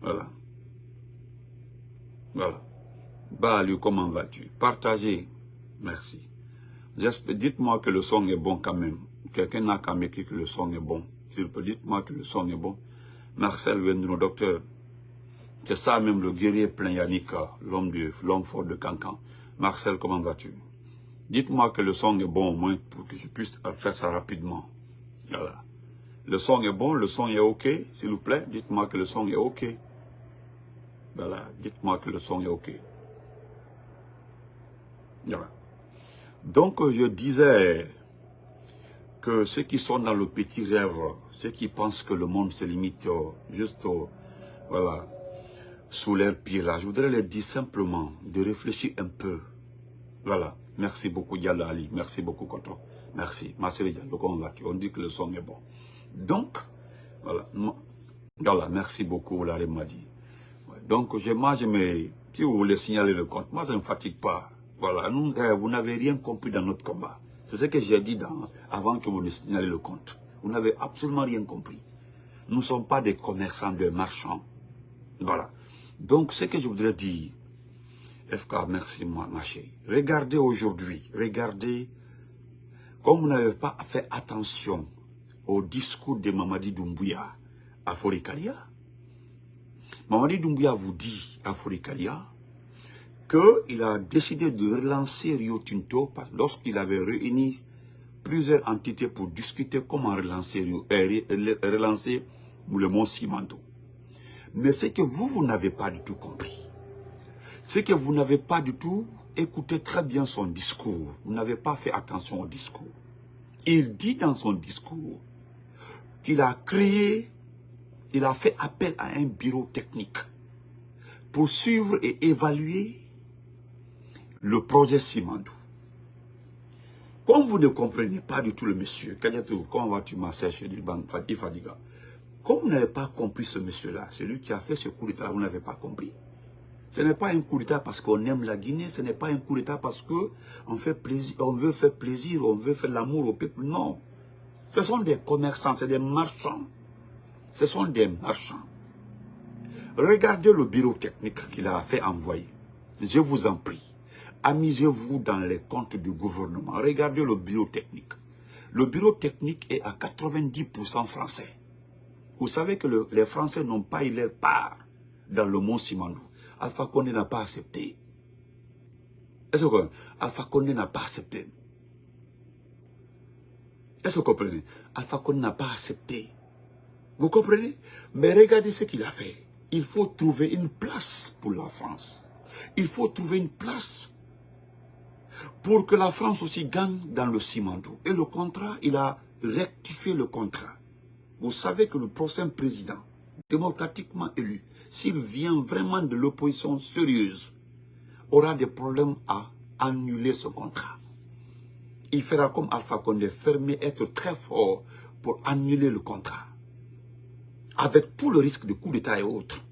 Voilà. Voilà. Balu, comment vas-tu? Partagez. Merci. Dites-moi que le son est bon quand même. Quelqu'un n'a qu'à m'écrire que le son est bon. S'il peut, dites-moi que le son est bon. Marcel Wendro, docteur. C'est ça même le guerrier plein Yannick, l'homme l'homme fort de Cancan. Marcel, comment vas-tu? Dites-moi que le son est bon au moins pour que je puisse faire ça rapidement. Voilà. Le son est bon, le son est OK, s'il vous plaît. Dites-moi que le son est OK. Voilà, dites-moi que le son est OK. Voilà. Donc, je disais que ceux qui sont dans le petit rêve, ceux qui pensent que le monde se limite juste voilà, sous l'air pire, je voudrais leur dire simplement de réfléchir un peu. Voilà. Merci beaucoup, Diallo Ali. Merci beaucoup, Koto. Merci. Diallo, on dit que le son est bon. Donc, voilà. Voilà, merci beaucoup, Larry m'a dit. Donc, moi, je. Si vous voulez signaler le compte, moi, ça ne fatigue pas. Voilà, eh, vous n'avez rien compris dans notre combat. C'est ce que j'ai dit avant que vous ne signalez le compte. Vous n'avez absolument rien compris. Nous ne sommes pas des commerçants, des marchands. Voilà. Donc, ce que je voudrais dire, FK, merci moi, ma chérie. Regardez aujourd'hui, regardez, comme vous n'avez pas fait attention au discours de Mamadi Doumbouya à Forikalia, Mamadi Doumbouya vous dit à Forikalia qu'il a décidé de relancer Rio Tinto lorsqu'il avait réuni plusieurs entités pour discuter comment relancer, euh, relancer le mont Simando. Mais c'est que vous, vous n'avez pas du tout compris. C'est que vous n'avez pas du tout écouté très bien son discours. Vous n'avez pas fait attention au discours. Il dit dans son discours qu'il a créé, il a fait appel à un bureau technique pour suivre et évaluer le projet Simandou. Comme vous ne comprenez pas du tout le monsieur, comment vas-tu ma sœur Fadiga Comme vous n'avez pas compris ce monsieur-là, celui qui a fait ce coup d'état, vous n'avez pas compris. Ce n'est pas un coup d'état parce qu'on aime la Guinée, ce n'est pas un coup d'état parce qu'on on veut faire plaisir, on veut faire l'amour au peuple, non. Ce sont des commerçants, c'est des marchands. Ce sont des marchands. Regardez le bureau technique qu'il a fait envoyer. Je vous en prie. Amusez-vous dans les comptes du gouvernement. Regardez le bureau technique. Le bureau technique est à 90% français. Vous savez que les Français n'ont pas eu leur part dans le mont Simandou. Alpha n'a pas accepté. Est-ce que Alpha Condé n'a pas accepté? Est-ce que vous comprenez? Alpha Condé n'a pas accepté. Vous comprenez? Mais regardez ce qu'il a fait. Il faut trouver une place pour la France. Il faut trouver une place pour que la France aussi gagne dans le Simandou. Et le contrat, il a rectifié le contrat. Vous savez que le prochain président, démocratiquement élu, s'il vient vraiment de l'opposition sérieuse, aura des problèmes à annuler ce contrat. Il fera comme Alpha Condé, fermer, être très fort pour annuler le contrat. Avec tout le risque de coup d'État et autres.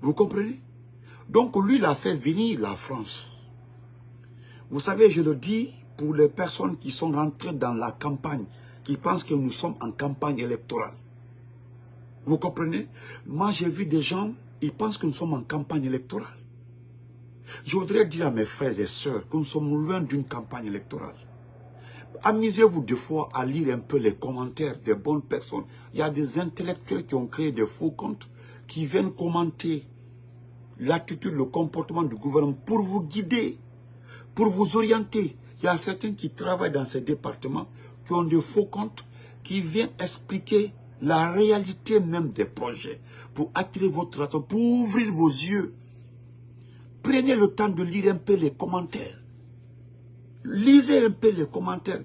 Vous comprenez? Donc lui, il a fait venir la France vous savez, je le dis pour les personnes qui sont rentrées dans la campagne, qui pensent que nous sommes en campagne électorale. Vous comprenez? Moi, j'ai vu des gens, ils pensent que nous sommes en campagne électorale. Je voudrais dire à mes frères et sœurs que nous sommes loin d'une campagne électorale. Amusez-vous des fois à lire un peu les commentaires des bonnes personnes. Il y a des intellectuels qui ont créé des faux comptes qui viennent commenter l'attitude, le comportement du gouvernement pour vous guider pour vous orienter. Il y a certains qui travaillent dans ces départements, qui ont des faux comptes, qui viennent expliquer la réalité même des projets, pour attirer votre attention, pour ouvrir vos yeux. Prenez le temps de lire un peu les commentaires. Lisez un peu les commentaires.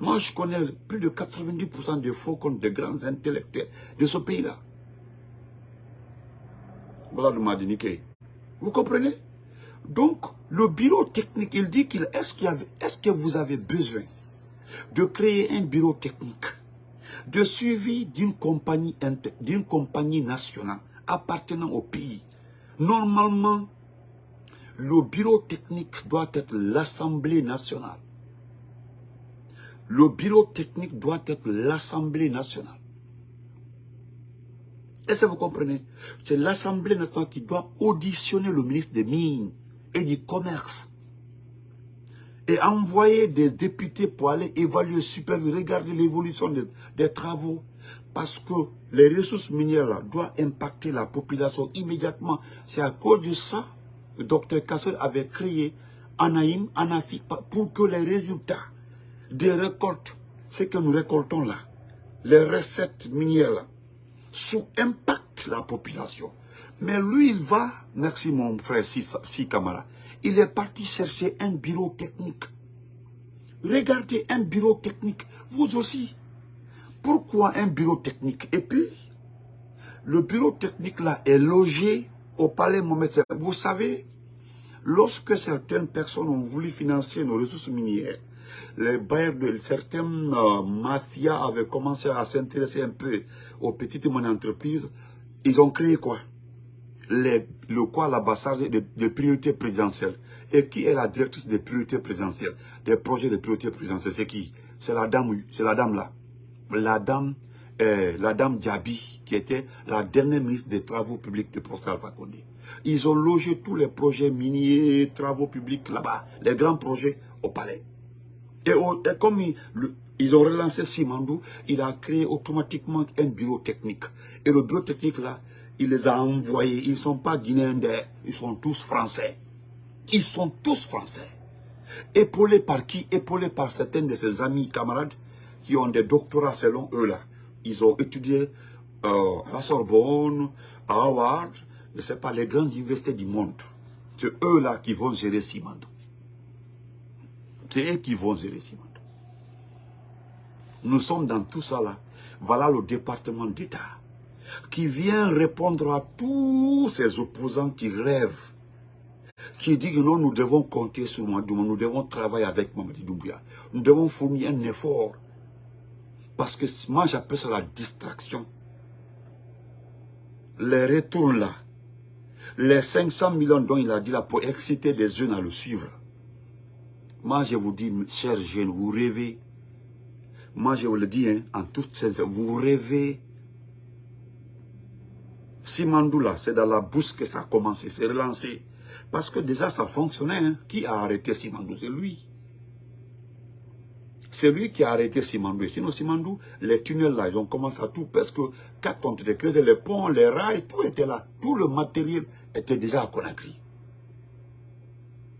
Moi, je connais plus de 90% des faux comptes de grands intellectuels de ce pays-là. Voilà le. Vous comprenez? Donc, le bureau technique, il dit qu'il est-ce est que vous avez besoin de créer un bureau technique de suivi d'une compagnie, compagnie nationale appartenant au pays? Normalement, le bureau technique doit être l'Assemblée nationale. Le bureau technique doit être l'Assemblée nationale. Est-ce que vous comprenez? C'est l'Assemblée nationale qui doit auditionner le ministre des Mines et du Commerce. Et envoyer des députés pour aller évaluer, superviser, regarder l'évolution des, travaux. Parce que les ressources minières doivent impacter la population immédiatement. C'est à cause de ça le docteur Kassel avait créé Anaïm, Anafi, pour que les résultats des récoltes, ce que nous récoltons là, les recettes minières sous impact la population. Mais lui, il va, merci mon frère Si Kamara, il est parti chercher un bureau technique. Regardez un bureau technique, vous aussi. Pourquoi un bureau technique? Et puis, le bureau technique là est logé au palais Mohamed Vous savez, lorsque certaines personnes ont voulu financer nos ressources minières, les bailleurs de certaines euh, mafias avaient commencé à s'intéresser un peu aux petites et entreprises. Ils ont créé quoi? Le quoi l'ambassade des priorités présidentielles. Et qui est la directrice des priorités présidentielles? Des projets de priorités présidentielles, c'est qui? C'est la dame, c'est la dame là. La dame, euh, la dame Diaby, qui était la dernière ministre des Travaux publics de professeur Alpha Condé. Ils ont logé tous les projets miniers, travaux publics là-bas, les grands projets au palais. Et, comme ils ont relancé Simandou, il a créé automatiquement un bureau technique. Et le bureau technique là, il les a envoyés. Ils ne sont pas guinéens, ils sont tous français. Ils sont tous français. Épaulés par qui? Épaulés par certains de ses amis, camarades, qui ont des doctorats selon eux là. Ils ont étudié euh, à la Sorbonne, à Harvard, je ne sais pas, les grandes universités du monde. C'est eux là qui vont gérer Simandou. C'est eux qui vont gérer Simandou. Nous sommes dans tout ça là. Voilà le département d'État qui vient répondre à tous ces opposants qui rêvent, qui disent que non, nous devons compter sur Madouma, nous devons travailler avec Mamadi Doumbia, nous devons fournir un effort. Parce que moi, j'appelle ça la distraction. Les retours là, les 500 millions dont il a dit là pour exciter les jeunes à le suivre. Moi, je vous dis, chers jeunes, vous rêvez. Moi, je vous le dis, hein, en toute sincérité, vous rêvez. Simandoula, c'est dans la bourse que ça a commencé, c'est relancé. Parce que déjà, ça fonctionnait. Hein. Qui a arrêté Simandou? C'est lui. C'est lui qui a arrêté Simandou. Sinon, Simandou, les tunnels là, ils ont commencé à tout. Parce que quand on était creusé, les ponts, les rails, tout était là. Tout le matériel était déjà à Conakry.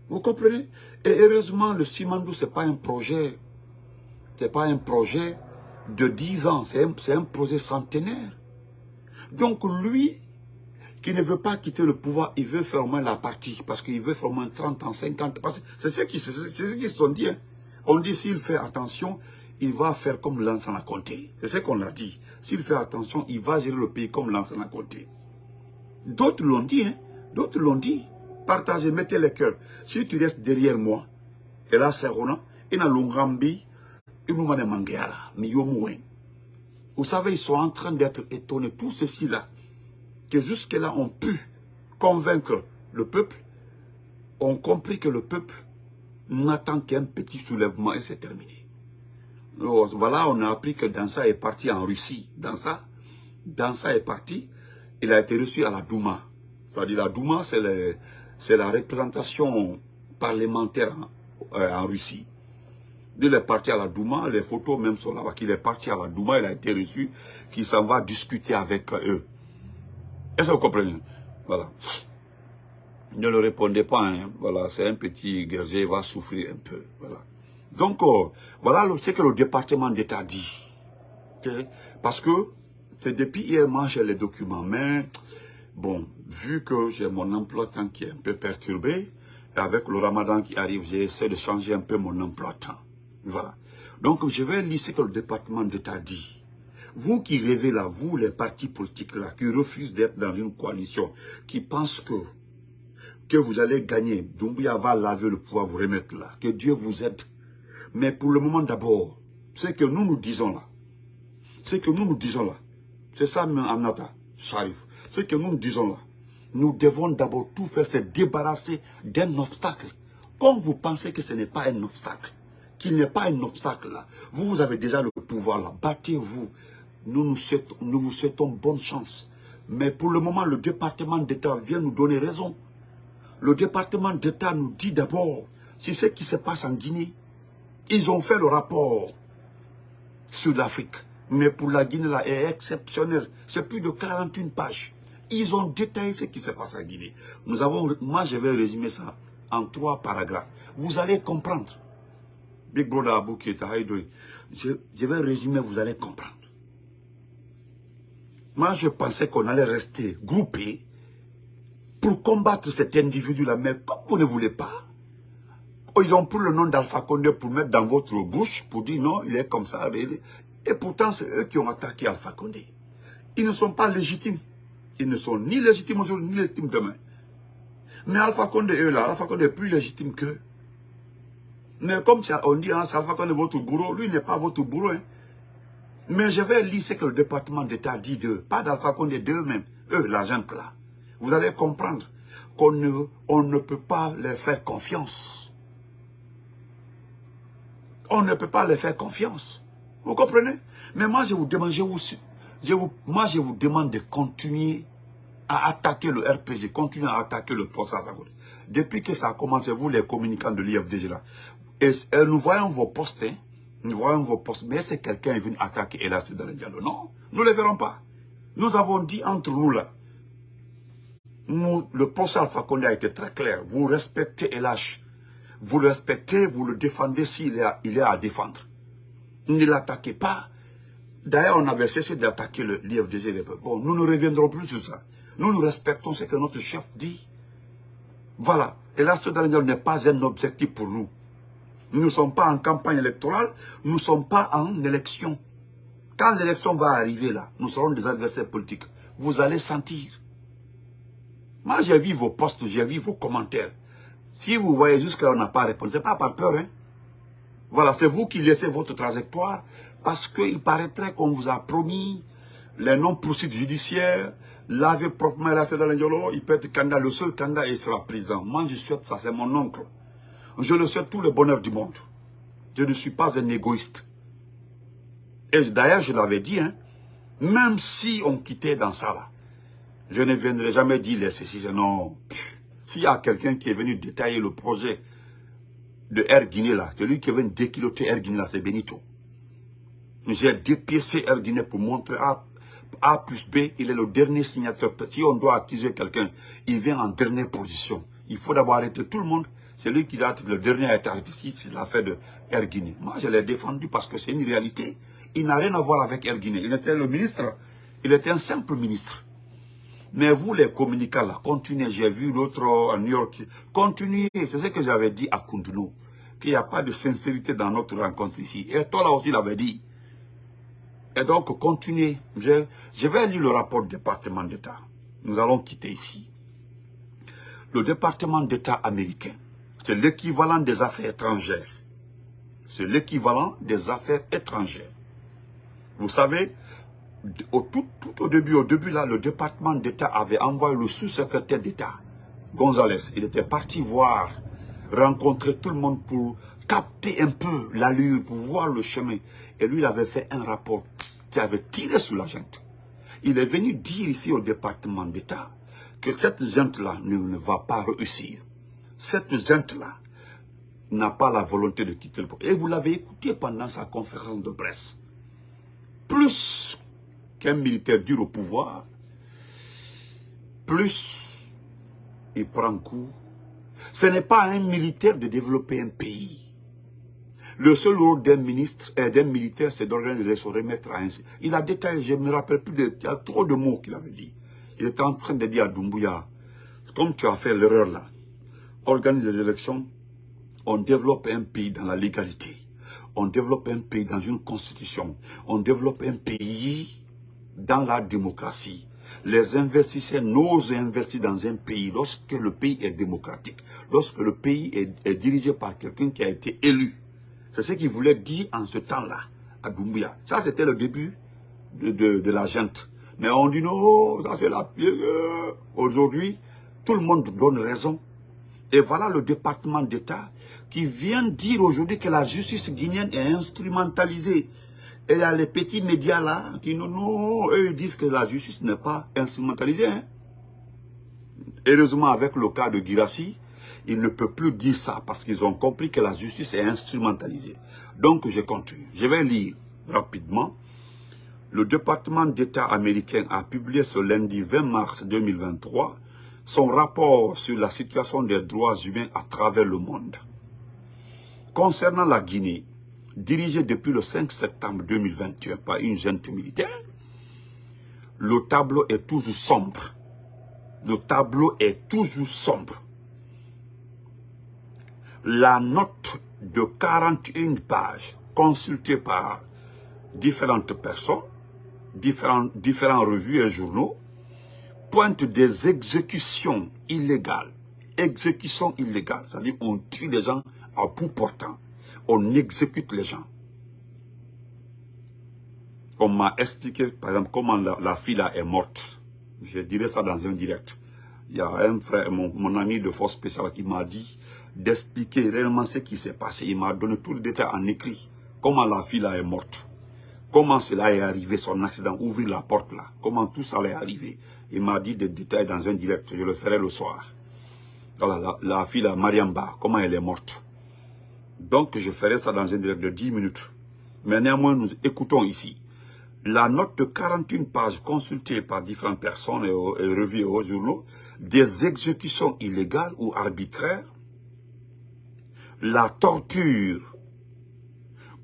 Vous comprenez? Et heureusement, le Simandou, ce n'est pas un projet, c'est pas un projet de 10 ans, c'est un, un, projet centenaire. Donc lui, qui ne veut pas quitter le pouvoir, il veut faire au moins la partie, parce qu'il veut faire au moins 30 ans, 50 ans. C'est ce qu'ils se sont dit. Hein. On dit s'il fait attention, il va faire comme l'ancien a compté. C'est ce qu'on a dit. S'il fait attention, il va gérer le pays comme l'ancien a compté. D'autres l'ont dit, hein. D'autres l'ont dit. Partagez, mettez les cœurs. Si tu restes derrière moi, et là, c'est Rona, et dans l'Ongambi, il nous m'a mais Vous savez, ils sont en train d'être étonnés, tous ceux-ci-là, que jusque-là ont pu convaincre le peuple, ont compris que le peuple n'attend qu'un petit soulèvement et c'est terminé. Voilà, on a appris que Dansa est parti en Russie. Dansa, est parti, il a été reçu à la Douma. C'est-à-dire la Douma, c'est la représentation parlementaire euh, en, Russie. Il est parti à la Douma, les photos même sont là-bas, qu'il est parti à la Douma, il a été reçu, qu'il s'en va discuter avec eux. Est-ce que vous comprenez? Voilà. Ne le répondez pas, hein. voilà, c'est un petit guerrier, il va souffrir un peu. Donc, euh, voilà ce que le département d'État dit. Parce que, c'est depuis hier, moi, j'ai les documents, mais, bon, vu que j'ai mon emploi-temps qui est un peu perturbé, et avec le ramadan qui arrive, j'essaie de changer un peu mon emploi-temps. Voilà. Donc, je vais lire ce que le département d'État dit. Vous qui rêvez là, vous les partis politiques là, qui refusent d'être dans une coalition, qui pensent que, que vous allez gagner, Doumbouya va laver le pouvoir, vous remettre là, que Dieu vous aide. Mais pour le moment d'abord, ce que nous nous disons là, ce que nous nous disons là, c'est ça, Amnata, Sharif, ce que nous nous disons là, nous devons d'abord tout faire, se débarrasser d'un obstacle. Quand vous pensez que ce n'est pas un obstacle, qu'il n'est pas un obstacle là, vous, vous avez déjà le pouvoir là, battez-vous. Nous, vous souhaitons bonne chance. Mais pour le moment, le département d'État vient nous donner raison. Le département d'État nous dit d'abord, c'est ce qui se passe en Guinée. Ils ont fait le rapport sur l'Afrique. Mais pour la Guinée, là, est exceptionnel. C'est plus de 41 pages. Ils ont détaillé ce qui se passe en Guinée. Nous avons, moi, je vais résumer ça en trois paragraphes. Vous allez comprendre. Big Brother Abou je, je vais résumer, vous allez comprendre. Moi, je pensais qu'on allait rester groupés pour combattre cet individu-là. Mais vous ne voulez pas, ils ont pris le nom d'Alpha Condé pour mettre dans votre bouche, pour dire non, il est comme ça. Et pourtant, c'est eux qui ont attaqué Alpha Condé. Ils ne sont pas légitimes. Ils ne sont ni légitimes aujourd'hui, ni légitimes demain. Mais Alpha Condé, eux là, Alpha Condé est plus légitime qu'eux. Mais comme on dit, hein, Alpha Condé est votre bourreau, lui n'est pas votre bourreau. Hein. Mais je vais lire ce que le département d'État dit d'eux. Pas d'Alpha Condé, d'eux-mêmes. Eux, l'agent là. Vous allez comprendre qu'on ne, on ne peut pas leur faire confiance. On ne peut pas leur faire confiance. Vous comprenez? Mais moi, je vous demande, je vous, moi, je vous demande de continuer à attaquer le RPG, continuer à attaquer le poste Depuis que ça a commencé, vous les communicants de l'IFDG là, et, nous voyons vos postes, hein, nous voyons vos postes, mais c'est quelqu'un est venu attaquer Elas dans le dialogue. Non, nous ne le verrons pas. Nous avons dit entre nous là, le poste Alpha Condé a été très clair. Vous respectez Elash. Vous le respectez, vous le défendez s'il est, est à défendre. Ne l'attaquez pas. D'ailleurs, on avait cessé d'attaquer l'IFDG. Bon, nous ne reviendrons plus sur ça. Nous, nous respectons ce que notre chef dit. Voilà. Et ce n'est pas un objectif pour nous. Nous ne sommes pas en campagne électorale, nous ne sommes pas en élection. Quand l'élection va arriver là, nous serons des adversaires politiques. Vous allez sentir. Moi, j'ai vu vos posts, j'ai vu vos commentaires. Si vous voyez jusque-là, on n'a pas répondu, ce n'est pas par peur. Hein? Voilà, c'est vous qui laissez votre trajectoire parce qu'il paraîtrait qu'on vous a promis les non-poursuites judiciaires, laver proprement la dans il peut être candidat, le seul candidat, il sera président. Moi, je souhaite ça, c'est mon oncle. Je le souhaite tout le bonheur du monde. Je ne suis pas un égoïste. Et d'ailleurs, je l'avais dit, hein, même si on quittait dans ça, là, je ne viendrai jamais dire les ceci, non. S'il y a quelqu'un qui est venu détailler le projet de Air Guinée, là, celui qui est venu déquiloter Air Guinée, là, c'est Benito. J'ai dépiécé Air Guinée pour montrer A, A plus B, il est le dernier signateur. Si on doit accuser quelqu'un, il vient en dernière position. Il faut d'abord arrêter tout le monde. C'est lui qui a le dernier à être arrêté c'est l'affaire de Air Guinée. Moi, je l'ai défendu parce que c'est une réalité. Il n'a rien à voir avec Air Guinée. Il était le ministre. Il était un simple ministre. Mais vous, les communicants, là, continuez. J'ai vu l'autre à New York. Continuez. C'est ce que j'avais dit à Kunduno. Qu'il n'y a pas de sincérité dans notre rencontre ici. Et toi, là aussi, l'avais dit. Et donc, continuez. Je, je vais lire le rapport du département d'État. Nous allons quitter ici. Le département d'État américain, c'est l'équivalent des affaires étrangères. C'est l'équivalent des affaires étrangères. Vous savez, au, tout, au début, au début là, le département d'État avait envoyé le sous-secrétaire d'État, González. Il était parti voir, rencontrer tout le monde pour capter un peu l'allure, pour voir le chemin. Et lui, il avait fait un rapport qui avait tiré sur la gente. Il est venu dire ici au département d'État que cette gente-là ne, ne, va pas réussir. Cette gente-là n'a pas la volonté de quitter le pouvoir. Et vous l'avez écouté pendant sa conférence de presse. Plus qu'un militaire dure au pouvoir, plus il prend coup. Ce n'est pas un militaire de développer un pays. Le seul rôle d'un ministre et d'un militaire, c'est d'organiser se remettre à un... Il a détaillé, je ne me rappelle plus, de, il y a trop de mots qu'il avait dit. Il était en train de dire à Doumbouya, comme tu as fait l'erreur là, organise des élections, on développe un pays dans la légalité. On développe un pays dans une constitution. On développe un pays dans la démocratie. Les investisseurs n'osent investir dans un pays lorsque le pays est démocratique, lorsque le pays est, dirigé par quelqu'un qui a été élu. C'est ce qu'il voulait dire en ce temps-là, à Doumbia. Ça, c'était le début de, de, la gente. Mais on dit non, ça c'est la. Aujourd'hui, tout le monde donne raison. Et voilà le département d'État qui vient dire aujourd'hui que la justice guinéenne est instrumentalisée Et a les petits médias là qui non, non, eux ils disent que la justice n'est pas instrumentalisée. Hein. Heureusement, avec le cas de Girassi, ils ne peuvent plus dire ça parce qu'ils ont compris que la justice est instrumentalisée. Donc, je continue. Je vais lire rapidement. Le département d'État américain a publié ce lundi 20 mars 2023 son rapport sur la situation des droits humains à travers le monde. Concernant la Guinée, dirigée depuis le 5 septembre 2021 par une junte militaire, le tableau est toujours sombre. Le tableau est toujours sombre. La note de 41 pages consultée par différentes personnes, différentes, différentes revues et journaux, pointe des exécutions illégales. Exécutions illégales, c'est-à-dire on tue les gens à bout portant. On exécute les gens. On m'a expliqué, par exemple, comment la, fille est morte. Je dirais ça dans un direct. Il y a un frère, mon, ami de force spéciale qui m'a dit d'expliquer réellement ce qui s'est passé. Il m'a donné tout le détail en écrit. Comment la fille est morte. Comment cela est arrivé, son accident, ouvrir la porte là. Comment tout ça est arrivé. Il m'a dit des détails dans un direct. Je le ferai le soir. Voilà, la, la fille là, Mariamba, comment elle est morte. Donc, je ferai ça dans un direct de 10 minutes. Mais néanmoins, nous écoutons ici. La note de 41 pages consultée par différentes personnes et, et revues aux journaux, des exécutions illégales ou arbitraires, la torture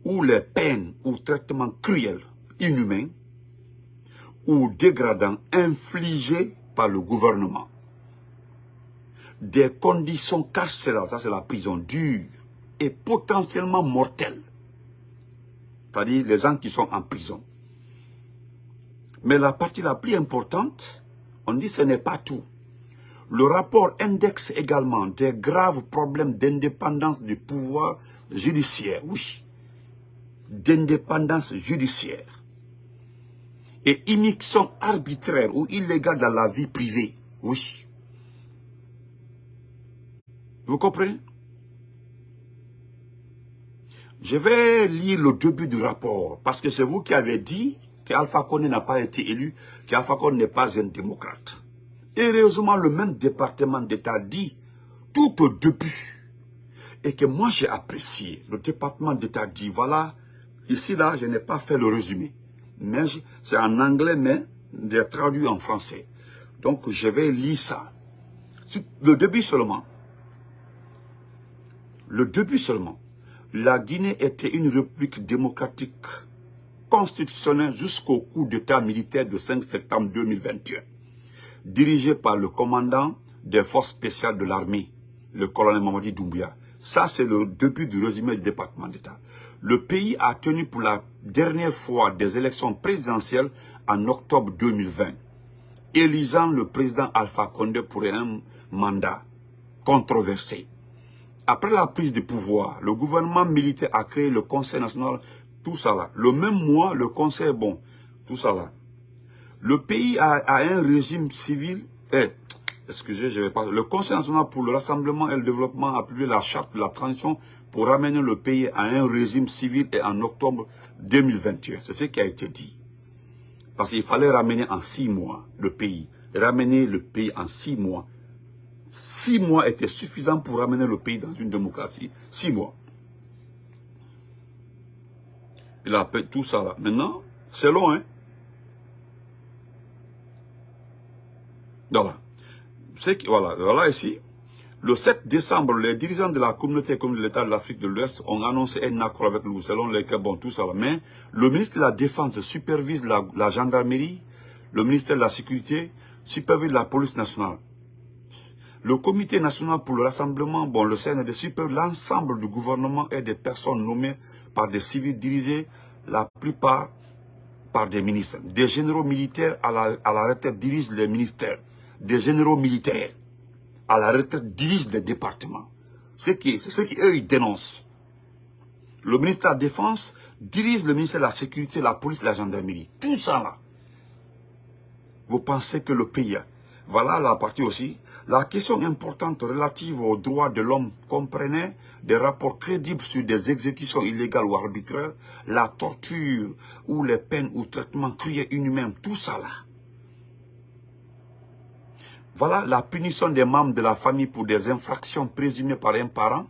ou les peines ou traitements cruels, inhumains ou dégradants infligés par le gouvernement. Des conditions carcérales, ça c'est la prison dure, potentiellement mortelle. C'est-à-dire les gens qui sont en prison. Mais la partie la plus importante, on dit ce n'est pas tout. Le rapport indexe également des graves problèmes d'indépendance du pouvoir judiciaire, oui, d'indépendance judiciaire et immixtion arbitraire ou illégale dans la vie privée, oui. Vous comprenez? Je vais lire le début du rapport, parce que c'est vous qui avez dit qu'Alpha Condé n'a pas été élu, qu'Alpha Condé n'est pas un démocrate. Heureusement, le même département d'État dit tout au début, et que moi j'ai apprécié, le département d'État dit, voilà, ici là, je n'ai pas fait le résumé, mais c'est en anglais, mais j'ai traduit en français. Donc je vais lire ça. Le début seulement. Le début seulement la Guinée était une république démocratique constitutionnelle jusqu'au coup d'état militaire de 5 septembre 2021, dirigé par le commandant des forces spéciales de l'armée, le colonel Mamadi Doumbia. Ça, c'est le début du résumé du département d'État. Le pays a tenu pour la dernière fois des élections présidentielles en octobre 2020, élisant le président Alpha Condé pour un mandat controversé. Après la prise de pouvoir, le gouvernement militaire a créé le Conseil national, tout ça là. Le même mois, le Conseil, bon, tout ça là. Le pays a, un régime civil, eh, excusez, je vais pas. Le Conseil national pour le rassemblement et le développement a publié la charte de la transition pour ramener le pays à un régime civil et en octobre 2021. C'est ce qui a été dit. Parce qu'il fallait ramener en six mois le pays. Ramener le pays en six mois Six mois étaient suffisants pour ramener le pays dans une démocratie. Six mois. Il a fait tout ça là. Maintenant, c'est long, hein. Voilà. Voilà, ici. Le 7 décembre, les dirigeants de la communauté comme de l'État de l'Afrique de l'Ouest ont annoncé un accord avec nous, selon lesquels, bon, tout ça. Mais le ministre de la Défense supervise la, la gendarmerie, le ministère de la Sécurité supervise la police nationale. Le comité national pour le rassemblement, bon, le CND super l'ensemble du gouvernement et des personnes nommées par des civils dirigés, la plupart par des ministres. Des généraux militaires à la, à retraite dirigent les ministères. Des généraux militaires à la retraite dirigent les départements. C'est ce qui, eux, ils dénoncent. Le ministère de la Défense dirige le ministère de la Sécurité, la police, la gendarmerie. Tout ça là. Vous pensez que le pays Voilà la partie aussi. La question importante relative aux droits de l'homme comprenait des rapports crédibles sur des exécutions illégales ou arbitraires, la torture ou les peines ou traitements cruels inhumains, tout ça là. Voilà la punition des membres de la famille pour des infractions présumées par un parent,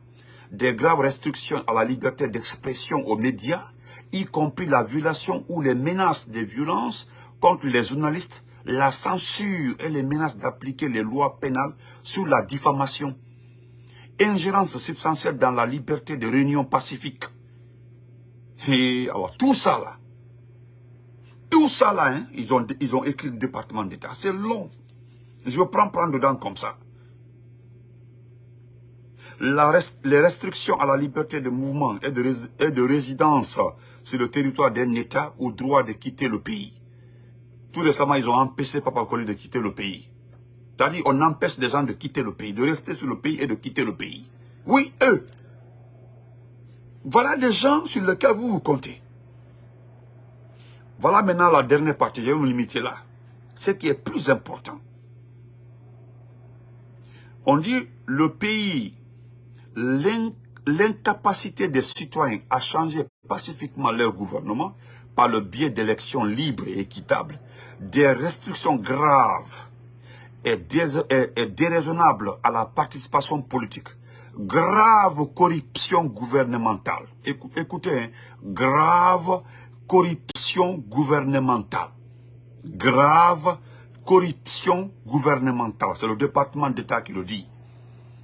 des graves restrictions à la liberté d'expression aux médias, y compris la violation ou les menaces de violences contre les journalistes, la censure et les menaces d'appliquer les lois pénales sur la diffamation, ingérence substantielle dans la liberté de réunion pacifique. Et alors, tout ça là, tout ça là, hein, ils, ont, ils ont écrit le département d'État. C'est long. Je prends prendre dedans comme ça. La les restrictions à la liberté de mouvement et de, et de résidence sur le territoire d'un État au droit de quitter le pays. Tout récemment, ils ont empêché Papa Koli de quitter le pays. C'est-à-dire, on empêche des gens de quitter le pays, de rester sur le pays et de quitter le pays. Oui, eux. Voilà des gens sur lesquels vous vous comptez. Voilà maintenant la dernière partie, je vais me limiter là. Ce qui est plus important. On dit le pays, l'incapacité des citoyens à changer pacifiquement leur gouvernement par le biais d'élections libres et équitables, des restrictions graves et, déraisonnables à la participation politique, grave corruption gouvernementale. Écoutez, hein, grave corruption gouvernementale. Grave corruption gouvernementale. C'est le département d'État qui le dit.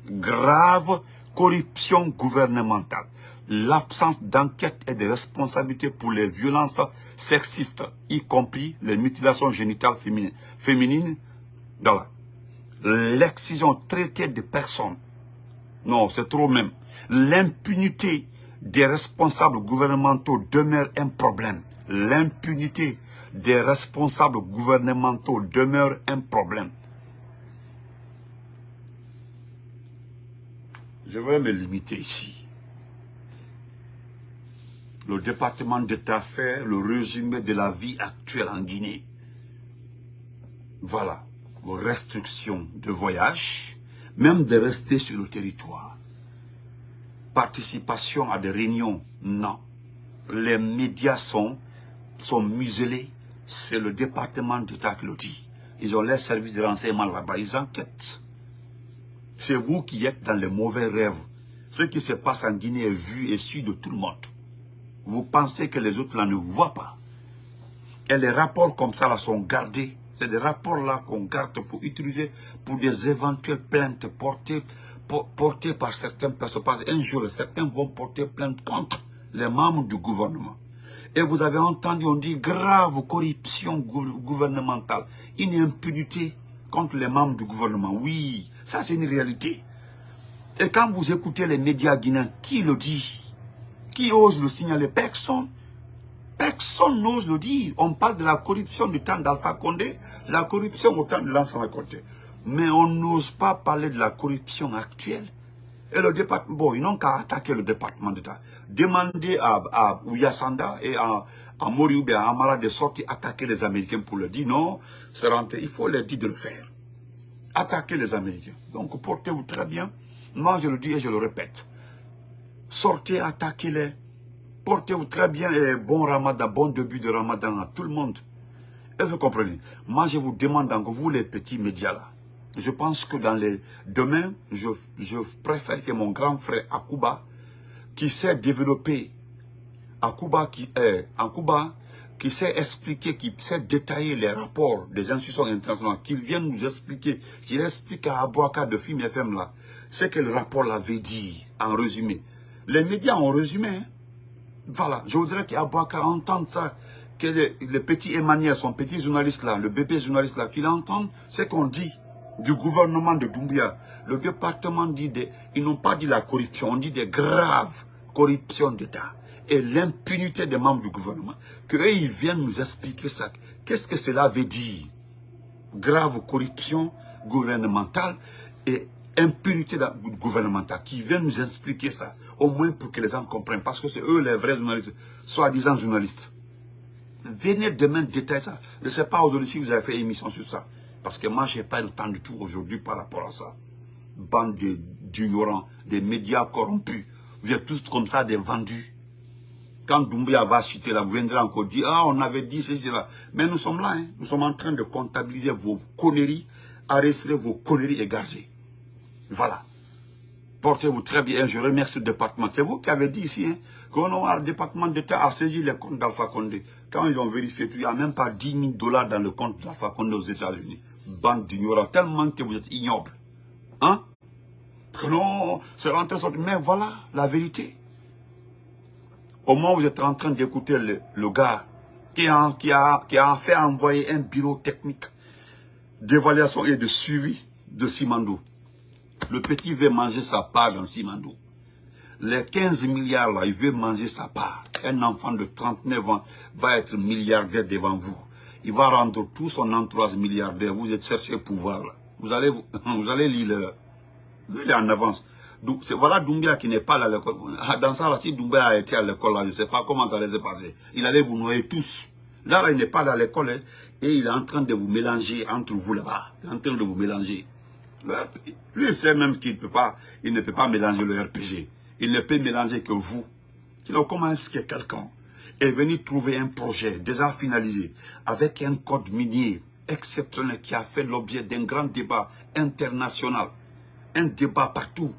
Grave corruption gouvernementale l'absence d'enquête et de responsabilité pour les violences sexistes, y compris les mutilations génitales féminines, l'excision traitée de personnes. Non, c'est trop même. L'impunité des responsables gouvernementaux demeure un problème. L'impunité des responsables gouvernementaux demeure un problème. Je vais me limiter ici le département d'État fait le résumé de la vie actuelle en Guinée. Voilà, vos restrictions de voyage, même de rester sur le territoire. Participation à des réunions, non. Les médias sont, sont muselés, c'est le département d'État qui le dit. Ils ont les services de renseignement là-bas, ils enquêtent. C'est vous qui êtes dans les mauvais rêves. Ce qui se passe en Guinée est vu et su de tout le monde vous pensez que les autres là ne voient pas. Et les rapports comme ça là sont gardés. C'est des rapports là qu'on garde pour utiliser pour des éventuelles plaintes portées, portées par certaines personnes. Parce un jour, certains vont porter plainte contre les membres du gouvernement. Et vous avez entendu, on dit grave corruption gouvernementale, une impunité contre les membres du gouvernement. Oui, ça c'est une réalité. Et quand vous écoutez les médias guinéens, qui le dit? Qui ose le signaler Personne. Personne n'ose le dire. On parle de la corruption du temps d'Alpha Condé, la corruption au temps de l'ancien Condé. Mais on n'ose pas parler de la corruption actuelle. Et le département, bon, ils n'ont qu'à attaquer le département d'État. Demander à, à Ouyasanda et à, à Moriou et à Amara de sortir attaquer les Américains pour leur dire non, c'est rentré. Il faut leur dire de le faire. Attaquer les Américains. Donc portez-vous très bien. Moi, je le dis et je le répète. Sortez, attaquez-les. Portez-vous très bien et bon ramadan, bon début de ramadan à tout le monde. Et vous comprenez? Moi, je vous demande encore, vous les petits médias là, je pense que dans les... Demain, je, préfère que mon grand frère Akuba, qui sait développer, Akuba qui est, en Cuba, qui sait expliquer, qui sait détailler les rapports des institutions internationales, qu'il vienne nous expliquer, qu'il explique à Abouaka de Film FM là, ce que le rapport l'avait dit, en résumé. Les médias ont résumé. Hein. Voilà, je voudrais qu'Abouakar entende ça, que le, petit Emmanuel, son petit journaliste là, le bébé journaliste là, qu'il entende ce qu'on dit du gouvernement de Doumbia. Le département dit, des, ils n'ont pas dit la corruption, on dit des graves corruptions d'État et l'impunité des membres du gouvernement. Qu'eux, ils viennent nous expliquer ça. Qu'est-ce que cela veut dire? Grave corruption gouvernementale et impunité gouvernementale. Qui viennent nous expliquer ça? Au moins pour que les gens comprennent, parce que c'est eux les vrais journalistes, soi-disant journalistes. Venez demain détailler ça. Je ne sais pas aujourd'hui si vous avez fait émission sur ça. Parce que moi, je n'ai pas le temps du tout aujourd'hui par rapport à ça. Bande d'ignorants, des médias corrompus. Vous êtes tous comme ça, des vendus. Quand Doumbia va chuter là, vous viendrez encore dire, ah, on avait dit ceci, là. Mais nous sommes là, hein. nous sommes en train de comptabiliser vos conneries, arrêter vos conneries et. Voilà. Portez-vous très bien. Je remercie le département. C'est vous qui avez dit ici, hein, le département d'État a saisi les comptes d'Alpha Condé. Quand ils ont vérifié il n'y a même pas 10 000 dollars dans le compte d'Alpha Condé aux États-Unis. Bande d'ignorants, tellement que vous êtes ignoble. Hein? Non, c'est rentré Mais voilà la vérité. Au moment où vous êtes en train d'écouter le, gars qui a, qui, a, qui a fait envoyer un bureau technique d'évaluation et de suivi de Simandou. Le petit veut manger sa part dans Simandou. Les 15 milliards là, il veut manger sa part. Un enfant de 39 ans va être milliardaire devant vous. Il va rendre tout son entourage milliardaire. Vous êtes cherché pouvoir là. Vous allez, vous, allez lire le, en avance. Donc, voilà Doumbia qui n'est pas à l'école. Ah, dans ça, là, si Doumbia a été à l'école, je ne sais pas comment ça allait se passer. Il allait vous noyer tous. Là, là il n'est pas à l'école hein, et il est en train de vous mélanger entre vous là-bas. Il est en train de vous mélanger. Lui, il sait même qu'il ne peut pas, il ne peut pas mélanger le RPG il ne peut mélanger que vous. Donc, comment est-ce que quelqu'un est venu trouver un projet déjà finalisé avec un code minier exceptionnel qui a fait l'objet d'un grand débat international, un débat partout.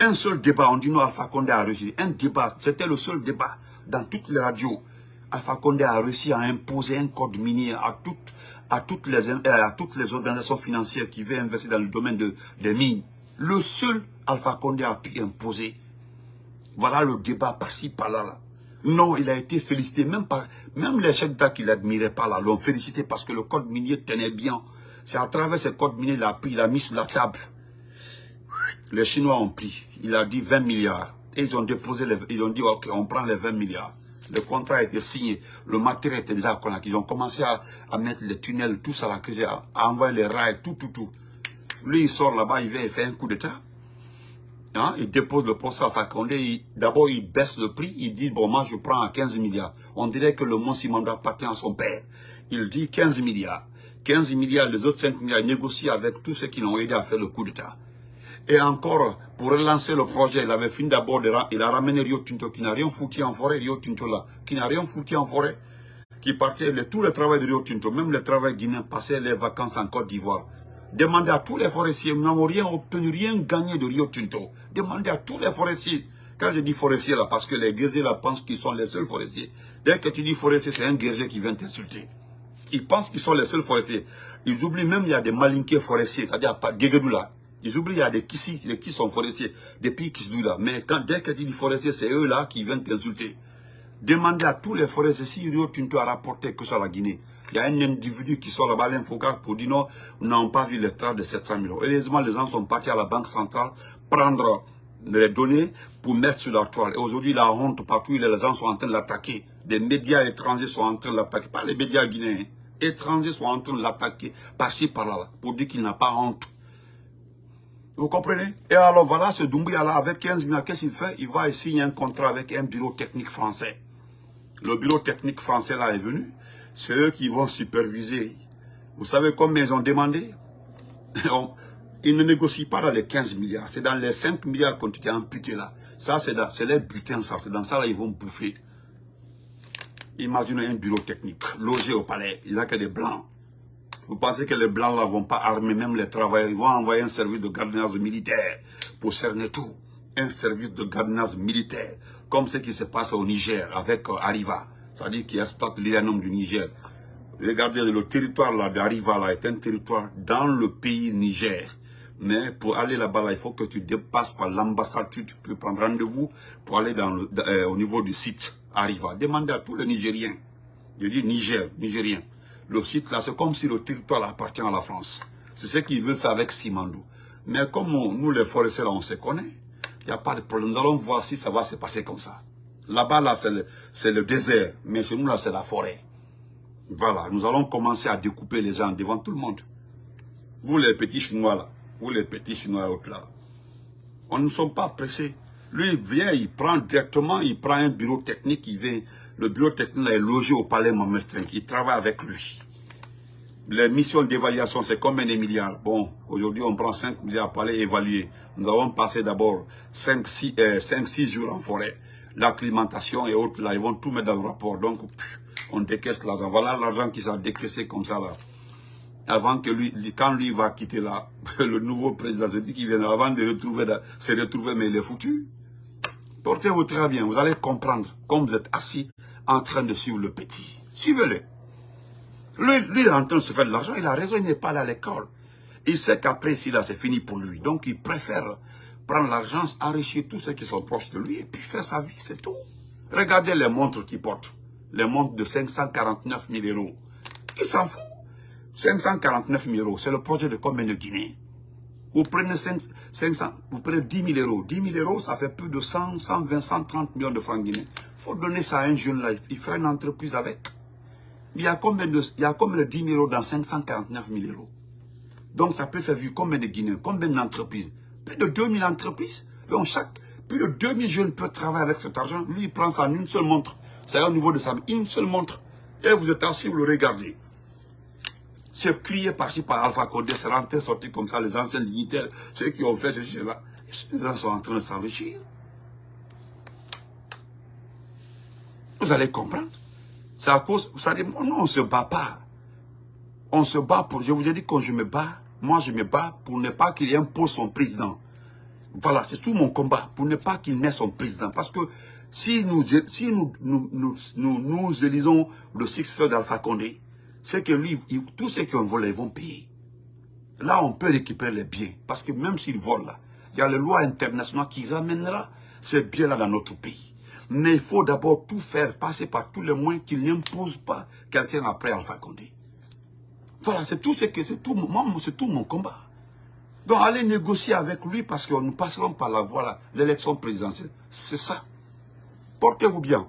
Un seul débat, on dit non, Alpha Condé a réussi. Un débat, c'était le seul débat dans toutes les radios. Alpha Condé a réussi à imposer un code minier à toutes, à toutes, les, à toutes les organisations financières qui veulent investir dans le domaine de, des mines. Le seul Alpha Condé a pu imposer. Voilà le débat par-ci, par-là. Non, il a été félicité. Même, par, même les chefs d'État qui ne l'admiraient pas là l'ont félicité parce que le code minier tenait bien. C'est à travers ce code minier qu'il a pris, il a mis sur la table. Les Chinois ont pris. Il a dit 20 milliards. Et ils ont déposé, les, ils ont dit, ok, on prend les 20 milliards. Le contrat a été signé. Le matériel était déjà connu. Ils ont commencé à, mettre les tunnels, tout ça, là, à, à envoyer les rails, tout, tout, tout. Lui, il sort là-bas, il vient, il fait un coup d'état. Hein, il dépose le poste à Fakonde, d'abord il baisse le prix, il dit, bon, moi je prends à 15 milliards. On dirait que le Mont Simanda appartient à son père. Il dit 15 milliards. 15 milliards, les autres 5 milliards, négocient avec tous ceux qui l'ont aidé à faire le coup d'État. Et encore, pour relancer le projet, il avait fini d'abord, il a ramené Rio Tinto, qui n'a rien foutu en forêt, Rio Tinto là, qui n'a rien foutu en forêt, qui partait, tout le travail de Rio Tinto, même le travail guinéen, passait les vacances en Côte d'Ivoire. Demandez à tous les forestiers, nous n'avons rien obtenu, rien gagné de Rio Tinto. Demandez à tous les forestiers. Quand je dis forestiers là, parce que les guerriers là pensent qu'ils sont les seuls forestiers. Dès que tu dis forestier, c'est un guerrier qui vient t'insulter. Ils pensent qu'ils sont les seuls forestiers. Ils oublient même qu'il y a des malinqués forestiers, c'est-à-dire pas là. Ils oublient qu'il y a des Kissi, qui sont forestiers, des pays Kisdou là. Mais quand, dès que tu dis forestier, c'est eux là qui viennent t'insulter. Demandez à tous les forestiers si Rio Tinto a rapporté que ça la Guinée. Il y a un individu qui sort là-bas, l'infocar, pour dire non, nous n'avons pas vu les traces de 700 millions. Heureusement, les gens sont partis à la Banque centrale prendre les données pour mettre sur la toile. Et aujourd'hui, la honte partout, les gens sont en train de l'attaquer. Des médias étrangers sont en train de l'attaquer. Pas les médias guinéens. Étrangers sont en train de l'attaquer par-ci, par-là, pour dire qu'il n'a pas honte. Vous comprenez? Et alors voilà, ce Doumbouya-là, avec 15 millions, qu'est-ce qu'il fait? Il va signer un contrat avec un bureau technique français. Le bureau technique français là est venu c'est eux qui vont superviser. Vous savez combien ils ont demandé? Ils ne négocient pas dans les 15 milliards. C'est dans les 5 milliards qu'on été amputés là. Ça, c'est les butins, ça. C'est dans ça, là, ils vont bouffer. Imaginez un bureau technique, logé au palais. Il n'y a que des blancs. Vous pensez que les blancs là vont pas armer même les travailleurs. Ils vont envoyer un service de gardiennage militaire pour cerner tout. Un service de gardiennage militaire. Comme ce qui se passe au Niger avec euh, Arriva c'est-à-dire qui exploite l'uranium du Niger. Regardez, le territoire là d'Ariva là est un territoire dans le pays Niger. Mais pour aller là-bas, là, il faut que tu dépasses par l'ambassade, tu, peux prendre rendez-vous pour aller euh, au niveau du site Arriva. Demandez à tous les Nigériens. Je dis Niger, Nigériens. Le site là, c'est comme si le territoire appartient à la France. C'est ce qu'ils veulent faire avec Simandou. Mais comme nous, les forestiers, là, on se connaît, il n'y a pas de problème. Nous allons voir si ça va se passer comme ça. Là-bas, là, c'est le, désert. Mais chez nous, là, c'est la forêt. Voilà, nous allons commencer à découper les gens devant tout le monde. Vous, les petits Chinois, là. Vous, les petits Chinois, autres, là. On ne sommes pas pressés. Lui, il vient, il prend directement, il prend un bureau technique, il vient. Le bureau technique est logé au palais Mohamed V. Il travaille avec lui. les missions d'évaluation, c'est combien de milliards? Bon, aujourd'hui, on prend 5 milliards pour aller évaluer. Nous avons passé d'abord 5-6 euh, jours en forêt. L'acclimatation et autres, là, ils vont tout mettre dans le rapport. Donc, on décaisse l'argent. Voilà l'argent qui s'est décaissé comme ça, là. Avant que lui, quand lui va quitter là, le nouveau président, je dis qu'il vient avant de retrouver, se retrouver, mais il est foutu. Portez-vous très bien, vous allez comprendre, comme vous êtes assis en train de suivre le petit. Suivez-le. Lui, lui, en train de se faire de l'argent, il a raison, il n'est pas allé à l'école. Il sait qu'après, si là, c'est fini pour lui. Donc, il préfère prendre l'argent, enrichir tous ceux qui sont proches de lui et puis faire sa vie, c'est tout. Regardez les montres qu'il porte. Les montres de 549 000 euros. Il s'en fout. 549 000 euros, c'est le projet de combien de Guinée Vous prenez 500, vous prenez 10 000 euros. 10 000 euros, ça fait plus de 100, 120, 130 millions de francs guinéens. Il faut donner ça à un jeune là, il fera une entreprise avec. Il y a combien de, il y a combien de 10 000 euros dans 549 000 euros? Donc ça peut faire vivre combien de Guinéens, combien d'entreprises? Plus de 2000 entreprises. Donc chaque, plus de 2000 jeunes peuvent travailler avec cet argent. Lui, il prend ça en une seule montre. C'est au niveau de sa une seule montre. Et vous êtes assis, vous le regardez. C'est crié par-ci par Alpha Condé, c'est rentré, sorti comme ça, les anciens dignitaires, ceux qui ont fait ceci, cela. Les gens sont en train de s'enrichir. Vous allez comprendre. C'est à cause, vous savez, non, on ne se bat pas. On se bat pour, je vous ai dit quand je me bats, moi je me bats pour ne pas qu'il impose son président. Voilà, c'est tout mon combat, pour ne pas qu'il mette son président. Parce que si nous, si nous, nous, nous, nous, élisons le successeur d'Alpha Condé, c'est que lui, tous ceux qui ont volé, vont payer. Là, on peut récupérer les biens. Parce que même s'ils volent là, il y a les lois internationales qui ramènera ces biens-là dans notre pays. Mais il faut d'abord tout faire, passer par tous les moyens qui n'imposent pas quelqu'un après Alpha Condé. Voilà, c'est tout ce que c'est tout, tout mon combat. Donc allez négocier avec lui parce que nous passerons par la voie l'élection présidentielle. C'est ça. Portez-vous bien.